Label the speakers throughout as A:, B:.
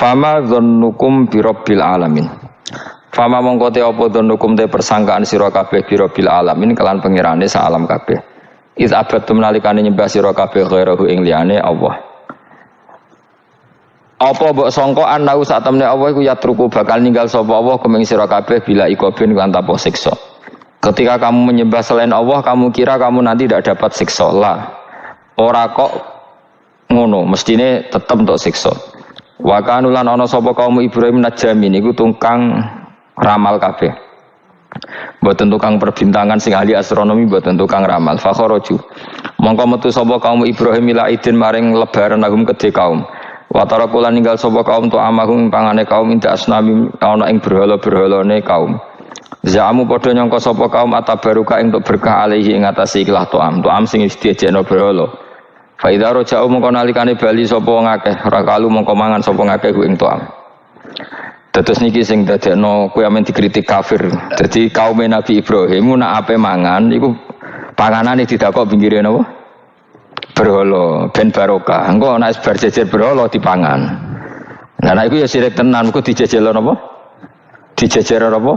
A: Fama dzannukum birabbil alamin. Fama mongko te apa te persangkaan sira kabeh birabbil alamin kelan pengirane sa alam kabeh. Iz abadtum nalikane nyembah sira kabeh ghairahu ing liyane Allah. Apa mbok sangka anau sak temne Allah iku yatruku bakal ninggal sapa Allah kuming sira kabeh bila ikobin kan tanpa siksa. Ketika kamu menyembah selain Allah, kamu kira kamu nanti tidak dapat siksa lah. Ora kok ngono, mestine tetep untuk siksa. Wa kanulan ana sapa kaum Ibrahim najamin iku tungkang ramal kabeh. Mboten tukang perbintangan sing ahli astronomi mboten tukang ramal. Fakharaju. Mongko metu sapa kaum Ibrahim ila idin maring lebaran agum kedhe kaum. Watara kula ninggal sapa kaum tu amahum pangane kaum inda asnami ana ing berhala-berhalane kaum. Zaamu padha nyangka sapa kaum atabaruka untuk berkah alaihi ing atase ikhlas to'am. To'am sing wis diejekno berhala. Fa idza raja'u mongko nalikane bali sapa wong akeh, rakalu mongko mangan sapa ngakeh ku ing to'am. Terus niki sing dadekno kowe amen dikritik kafir. Dadi kaum Nabi Ibrahim nak ape mangan iku panganane didakok pinggire napa? berhala ben barokah. Engko nek bar jejer berhala dipangan. Nah, nek iku ya sirik tenan, iku dijejel apa? Dijejer apa?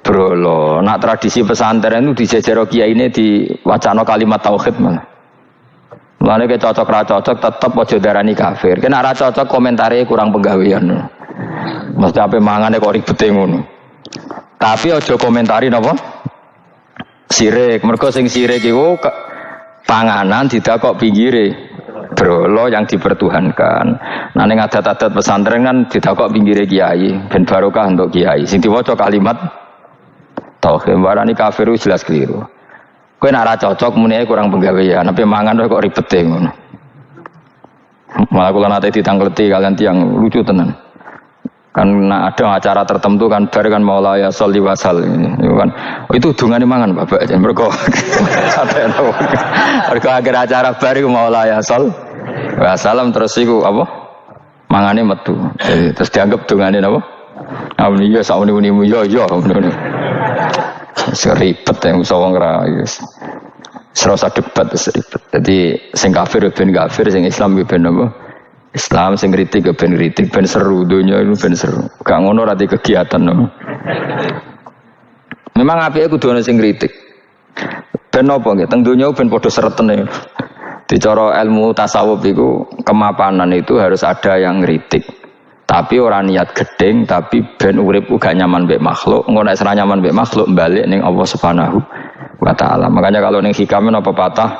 A: Berhala. Nak tradisi pesantren itu dijejer di wacana kalimat tauhid mana. Mulane ke cocok ra cocok tetep aja darani kafir. Kena ra cocok komentare kurang penggawean. Mesti ape mangane kok ribete ngono. Tapi aja komentari napa? Sirik. Mergo sing sirik iku panganan tidak kok pinggire brolo yang dipertuhankan. Nah ning adat-adat pesantren kan tidak kok pinggire kiai ben barokah untuk kiai. Sing diwaca kalimat tauhid warani kafir jelas keliru. Nek ora cocok muni kurang penggawean, tapi mangan kok ribet ngono. Malah kula nate ditangkleti kalian tiang lucu tenan. Kan ada acara tertentu kan bar kan maula ya sholli wasal ini kan oh, itu dungan mangan bapak aja mereka mereka akhir acara bar itu maula ya sol wasalam terus itu apa? Mangane metu. Jadi, terus dianggap dungane apa? Amun iya sauni uni mu yo yo seribet yang sawang ra yes. Serasa debat seribet. Jadi sing kafir ben kafir, sing Islam ben apa? Islam sing kritik ben kritik ben seru dunia itu ben seru. Gak ngono rati kegiatan no. Memang api aku dua sing kritik. Ben apa nggih? Teng donya ben padha seretene. Dicara ilmu tasawuf itu kemapanan itu harus ada yang kritik. Tapi orang niat gedeng, tapi ben urip gak nyaman mbek makhluk, ngono nek nyaman mbek makhluk balik ning Allah Subhanahu wa taala. Makanya kalau ning hikam apa patah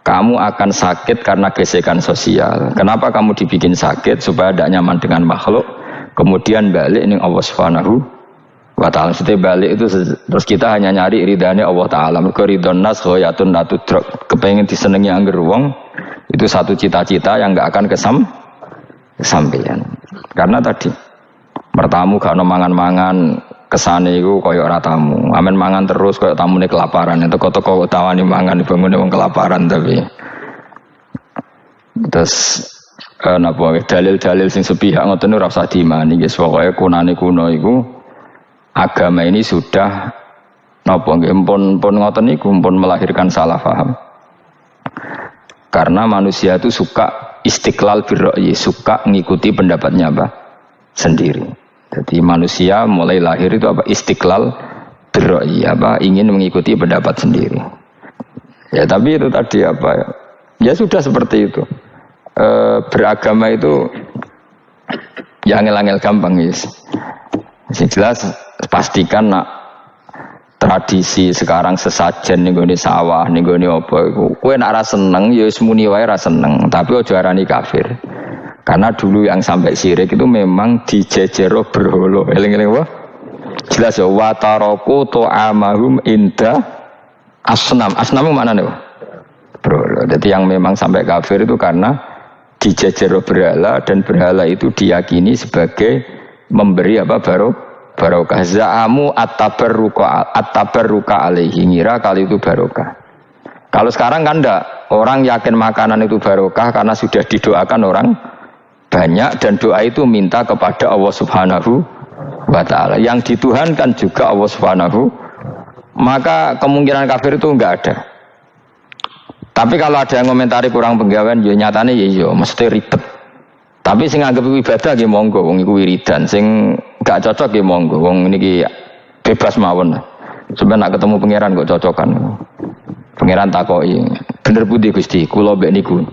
A: kamu akan sakit karena gesekan sosial. Kenapa kamu dibikin sakit supaya tidak nyaman dengan makhluk? Kemudian balik ini Allah Subhanahu wa taala. Setiap balik itu terus kita hanya nyari ridhanya Allah taala. Mergo ridhon nas khoyatun natudrok. Kepengen disenengi angger wong itu satu cita-cita yang nggak akan kesam kesampaian. Karena tadi bertamu gak mangan-mangan kesane iku kaya ora tamu. Amen mangan terus kaya tamune kelaparan. Itu toko tawani mangan bangun wong kelaparan tapi. Terus eh, napa dalil-dalil sing sepihak ngoten ora usah diimani guys. Pokoke kunane kuno iku agama ini sudah napa nggih pun pun ngoten niku pun melahirkan salah paham. Karena manusia itu suka istiqlal birra'yi, suka ngikuti pendapatnya apa? sendiri. Jadi manusia mulai lahir itu apa istiqlal beroi apa ingin mengikuti pendapat sendiri. Ya tapi itu tadi apa ya? Ya sudah seperti itu. E, beragama itu ya angel-angel gampang. Yang jelas pastikan nak tradisi sekarang sesajen nih gue sawah nih gue apa kue nak rasa seneng ya semuni wae rasa seneng tapi ojo arani kafir karena dulu yang sampai sirik itu memang dijejero berholo. Eling-eling apa? Jelas ya. Wataroku amahum inda asnam. Asnam mana nih? Berholo. Jadi yang memang sampai kafir itu karena dijejero berhala dan berhala itu diyakini sebagai memberi apa baru barokah zaamu atabarruka atabarruka alaihi ngira kali itu barokah kalau sekarang kan enggak orang yakin makanan itu barokah karena sudah didoakan orang banyak dan doa itu minta kepada Allah Subhanahu wa taala. Yang dituhankan juga Allah Subhanahu maka kemungkinan kafir itu enggak ada. Tapi kalau ada yang komentari kurang penggawean, ya nyatanya ya iya, mesti ribet. Tapi sing anggap ibadah nggih monggo wong iku wiridan, sing gak cocok nggih monggo wong niki bebas mawon. Sampeyan nak ketemu pangeran kok cocokan. Pangeran takoki, bener budi Gusti, kula mbek niku.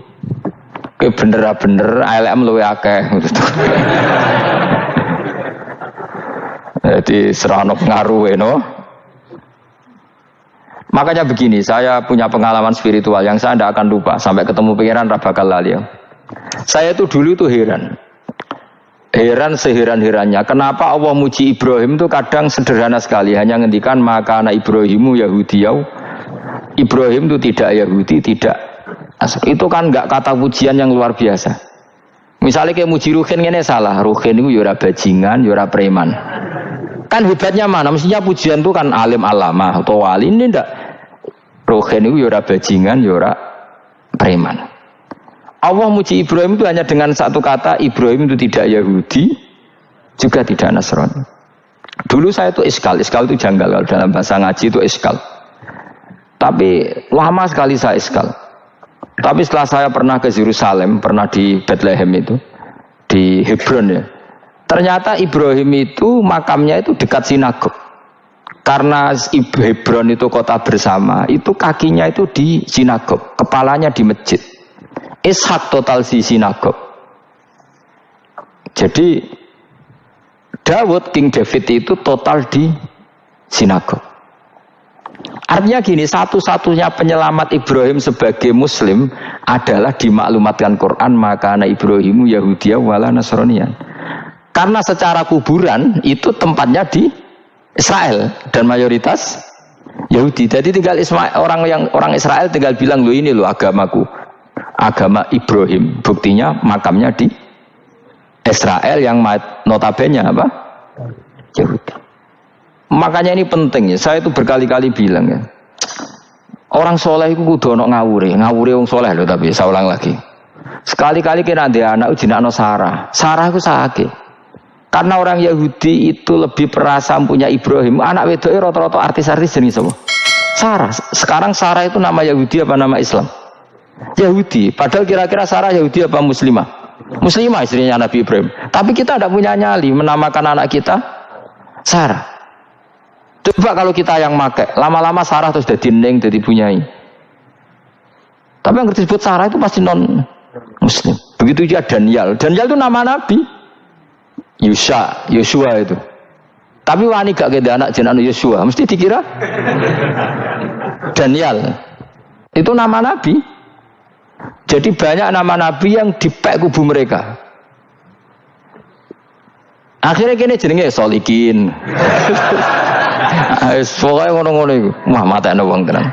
A: Kowe bener bener LM luwe akeh. Jadi serana pengaruh no. Makanya begini, saya punya pengalaman spiritual yang saya tidak akan lupa sampai ketemu pangeran Rabakal Lalio. Saya itu dulu itu heran. Heran seheran-herannya. Kenapa Allah muji Ibrahim itu kadang sederhana sekali. Hanya ngendikan maka anak Ibrahimu Yahudiyau. Ibrahim itu tidak Yahudi, tidak. Itu kan nggak kata pujian yang luar biasa. Misalnya kayak muji Ruhin ini salah. Ruhin itu yura bajingan, yura preman. Kan hebatnya mana? Mestinya pujian itu kan alim alama atau wali ini ndak. Ruhin itu yura bajingan, yura preman. Allah muji Ibrahim itu hanya dengan satu kata Ibrahim itu tidak Yahudi juga tidak Nasrani. Dulu saya itu iskal, iskal itu janggal kalau dalam bahasa ngaji itu iskal. Tapi lama sekali saya iskal. Tapi setelah saya pernah ke Yerusalem, pernah di Bethlehem itu, di Hebron ya. Ternyata Ibrahim itu makamnya itu dekat sinagog. Karena Hebron itu kota bersama, itu kakinya itu di sinagog, kepalanya di masjid. Ishak total si sinagog. Jadi Dawud King David itu total di sinagog. Artinya gini, satu-satunya penyelamat Ibrahim sebagai Muslim adalah dimaklumatkan Quran maka anak Ibrahimu Yahudi wala Nasronian. Karena secara kuburan itu tempatnya di Israel dan mayoritas Yahudi. Jadi tinggal orang yang orang Israel tinggal bilang lo ini lo agamaku agama Ibrahim. Buktinya makamnya di Israel yang notabene apa? Yahudi. Makanya ini penting ya. Saya itu berkali-kali bilang ya. Orang soleh itu kudu ono ngawure, ngawure wong soleh loh tapi saya ulang lagi. Sekali-kali kena dia anak no Sarah. Sarah itu sakit. Karena orang Yahudi itu lebih perasa punya Ibrahim. Anak wedoknya rata-rata artis-artis jenis apa? Sarah. Sekarang Sarah itu nama Yahudi apa nama Islam? Yahudi. Padahal kira-kira Sarah Yahudi apa Muslimah? Muslimah istrinya Nabi Ibrahim. Tapi kita tidak punya nyali menamakan anak kita Sarah. Coba kalau kita yang make, lama-lama Sarah terus jadi neng, jadi punyai. Tapi yang disebut Sarah itu pasti non Muslim. Begitu juga Daniel. Daniel itu nama Nabi. Yusha, Yosua itu. Tapi wani gak gede anak jenak Yosua, mesti dikira Daniel. Itu nama Nabi. Jadi banyak nama nabi yang dipek kubu mereka. Akhirnya kini jenenge solikin. Pokoknya ngono-ngono itu. Wah mata wong tenan.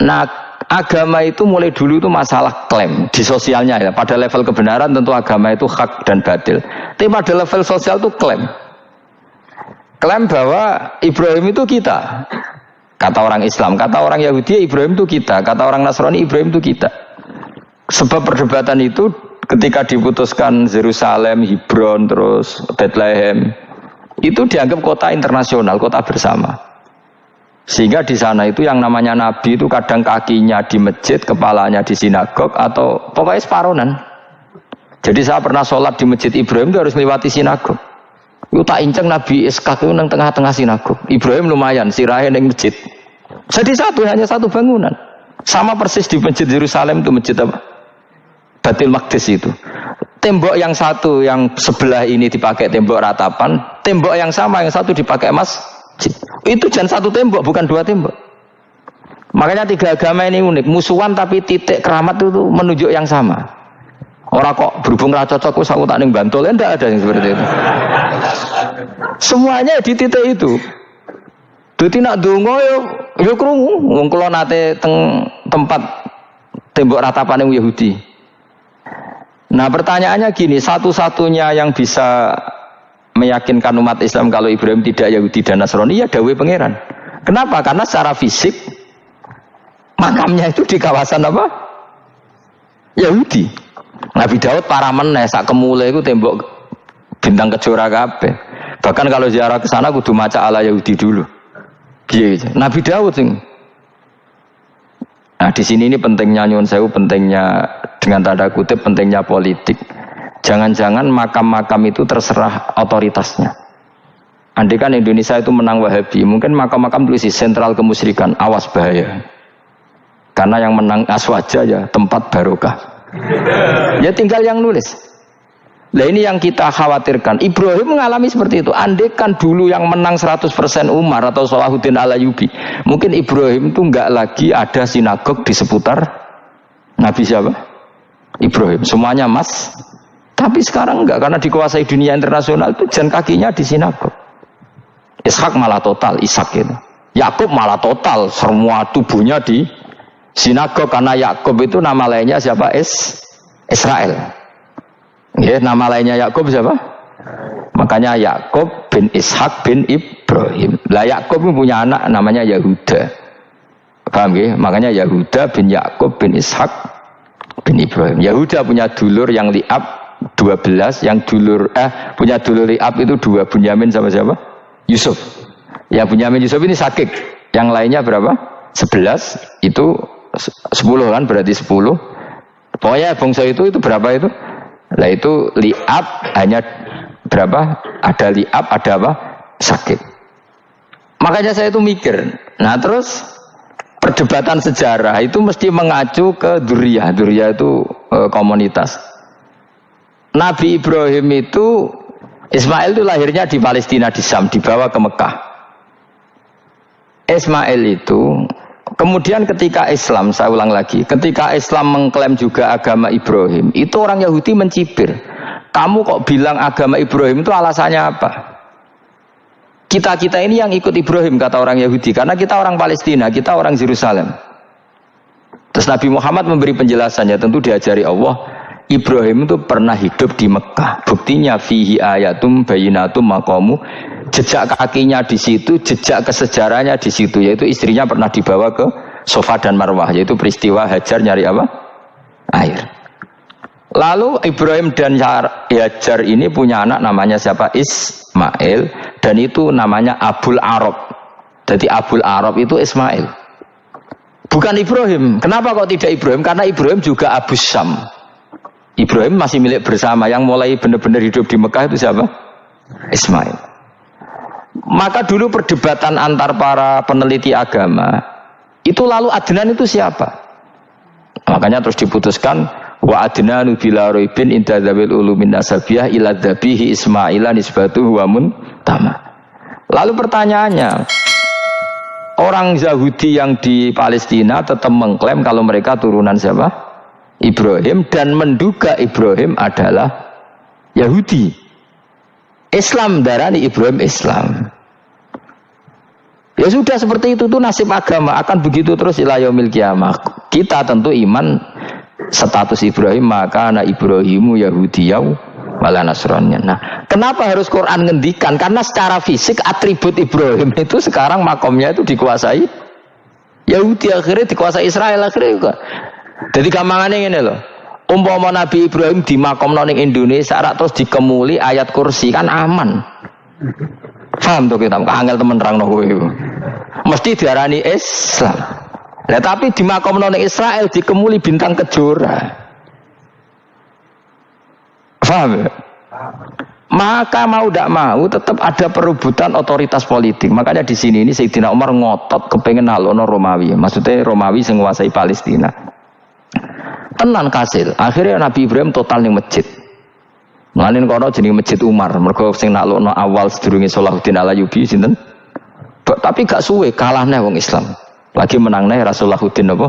A: Nah agama itu mulai dulu itu masalah klaim di sosialnya ya. Pada level kebenaran tentu agama itu hak dan batil. Tapi pada level sosial itu klaim. Klaim bahwa Ibrahim itu kita. Kata orang Islam, kata orang Yahudi Ibrahim itu kita, kata orang Nasrani Ibrahim itu kita. Sebab perdebatan itu ketika diputuskan Yerusalem, Hebron, terus Bethlehem, itu dianggap kota internasional, kota bersama. Sehingga di sana itu yang namanya Nabi itu kadang kakinya di masjid, kepalanya di sinagog, atau pokoknya separonan. Jadi saya pernah sholat di masjid Ibrahim itu harus melewati sinagog. Itu tak inceng Nabi Iskak itu tengah-tengah sinagog. Ibrahim lumayan, sirahe neng masjid. Jadi satu, hanya satu bangunan. Sama persis di masjid Yerusalem itu masjid apa? Batil Maqdis itu. Tembok yang satu yang sebelah ini dipakai tembok ratapan, tembok yang sama yang satu dipakai emas. Itu jangan satu tembok, bukan dua tembok. Makanya tiga agama ini unik, musuhan tapi titik keramat itu menunjuk yang sama. Orang kok berhubung ra cocok wis aku tak ning Bantul, enggak ada yang seperti itu. Semuanya di titik itu. Dadi nak donga yo yo krungu wong kula nate teng tempat tembok ratapan yang Yahudi. Nah pertanyaannya gini, satu-satunya yang bisa meyakinkan umat Islam kalau Ibrahim tidak Yahudi dan Nasrani ya Dawe Pangeran. Kenapa? Karena secara fisik makamnya itu di kawasan apa? Yahudi. Nabi Daud para meneh sak kemule itu tembok bintang kejora kabeh. Bahkan kalau ziarah ke sana kudu maca ala Yahudi dulu. Iya, Nabi Daud sing. Nah di sini ini pentingnya nyuwun sewu pentingnya dengan tanda kutip pentingnya politik. Jangan-jangan makam-makam itu terserah otoritasnya. Andai kan Indonesia itu menang Wahabi, mungkin makam-makam tulis sentral kemusyrikan, awas bahaya. Karena yang menang aswaja ya tempat barokah. ya tinggal yang nulis. Nah ini yang kita khawatirkan. Ibrahim mengalami seperti itu. Andekan dulu yang menang 100% Umar atau Salahuddin Alayubi. Mungkin Ibrahim itu nggak lagi ada sinagog di seputar Nabi siapa? Ibrahim. Semuanya mas. Tapi sekarang enggak karena dikuasai dunia internasional itu jan kakinya di sinagog. Ishak malah total, Ishak itu. Yakub malah total, semua tubuhnya di sinagog karena Yakub itu nama lainnya siapa? Is Israel. Ya, nama lainnya Yakub siapa? Makanya Yakub bin Ishak bin Ibrahim. Lah Yakub punya anak namanya Yahuda. Paham ya? Makanya Yahuda bin Yakub bin Ishak bin Ibrahim. Yahuda punya dulur yang liab 12 yang dulur eh punya dulur liab itu dua Bunyamin sama siapa? Yusuf. Ya Bunyamin Yusuf ini sakit. Yang lainnya berapa? 11 itu 10 kan berarti 10. Pokoknya bangsa itu itu berapa itu? Lah itu liab hanya berapa? Ada liab, ada apa? Sakit. Makanya saya itu mikir. Nah terus perdebatan sejarah itu mesti mengacu ke duriah. Duriah itu e, komunitas. Nabi Ibrahim itu Ismail itu lahirnya di Palestina di Sam, dibawa ke Mekah. Ismail itu kemudian ketika Islam, saya ulang lagi, ketika Islam mengklaim juga agama Ibrahim, itu orang Yahudi mencibir. Kamu kok bilang agama Ibrahim itu alasannya apa? Kita-kita ini yang ikut Ibrahim kata orang Yahudi karena kita orang Palestina, kita orang Yerusalem. Terus Nabi Muhammad memberi penjelasannya tentu diajari Allah Ibrahim itu pernah hidup di Mekah. Buktinya fihi ayatum bayinatum makomu. Jejak kakinya di situ, jejak kesejarahnya di situ. Yaitu istrinya pernah dibawa ke Sofa dan Marwah. Yaitu peristiwa Hajar nyari apa? Air. Lalu Ibrahim dan Hajar ini punya anak namanya siapa? Ismail. Dan itu namanya Abul Arab. Jadi Abul Arab itu Ismail. Bukan Ibrahim. Kenapa kok tidak Ibrahim? Karena Ibrahim juga Abu Syam. Ibrahim masih milik bersama. Yang mulai benar-benar hidup di Mekah itu siapa? Ismail. Maka dulu perdebatan antar para peneliti agama itu lalu Adnan itu siapa? Makanya terus diputuskan wa adnanu bila roibin inda dzabil ulumin nasabiyah ila dzabihi ismaila nisbatu wa tama. Lalu pertanyaannya, orang Yahudi yang di Palestina tetap mengklaim kalau mereka turunan siapa? Ibrahim dan menduga Ibrahim adalah Yahudi. Islam darani Ibrahim Islam. Ya sudah seperti itu tuh nasib agama akan begitu terus ilayomil kiamah. Kita tentu iman status Ibrahim maka anak Ibrahimu Yahudiyau malah Nasrani. Nah, kenapa harus Quran ngendikan? Karena secara fisik atribut Ibrahim itu sekarang makomnya itu dikuasai Yahudi akhirnya dikuasai Israel akhirnya juga. Jadi gampangannya ini loh. Umpama Nabi Ibrahim di makom noning Indonesia terus dikemuli ayat kursi kan aman. Paham tuh kita, angel temen terang kowe Mesti diarani Islam. Nah, tapi di makom noning Israel dikemuli bintang kejora. Paham ya? Maka mau tidak mau tetap ada perebutan otoritas politik. Makanya di sini ini Sayyidina Umar ngotot kepengen halono Romawi. Maksudnya Romawi yang menguasai Palestina tenan kasil akhirnya Nabi Ibrahim total nih masjid Melanin kono jadi masjid Umar mereka sing naklukno awal sedurunge Salahuddin Alayubi sinten tapi gak suwe kalah nih wong Islam. Lagi menang nih Rasulullahuddin apa?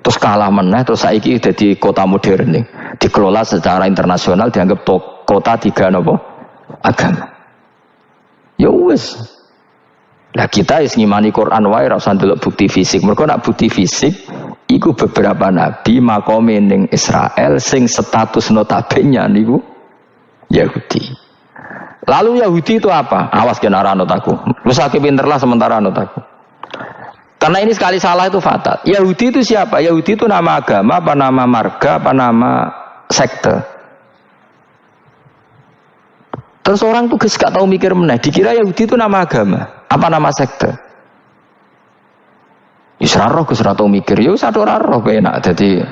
A: Terus kalah meneh terus saiki jadi kota modern nih. Dikelola secara internasional dianggap to, kota tiga nopo agama. Ya wes Nah kita is ngimani Quran wae ora usah bukti fisik. Mereka nak bukti fisik iku beberapa nabi makome ning Israel sing status notabene niku Yahudi. Lalu Yahudi itu apa? Awas kena anut aku. Lu sakit sementara anut aku. Karena ini sekali salah itu fatal. Yahudi itu siapa? Yahudi itu nama agama, apa nama marga, apa nama sekte. Terus orang tuh gak tahu mikir meneh. Dikira Yahudi itu nama agama. Apa nama sekte? Isra roh Gus mikir, ya satu roh enak jadi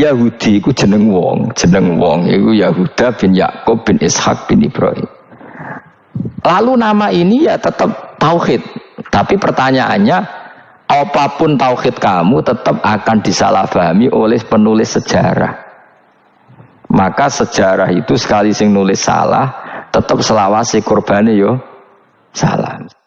A: Yahudi iku jeneng wong, jeneng wong iku Yahuda bin Yakub bin Ishak bin Ibrahim. Lalu nama ini ya tetap tauhid. Tapi pertanyaannya, apa pun tauhid kamu tetap akan disalahpahami oleh penulis sejarah. Maka sejarah itu sekali sing nulis salah, tetap selawasi korbannya yo salah.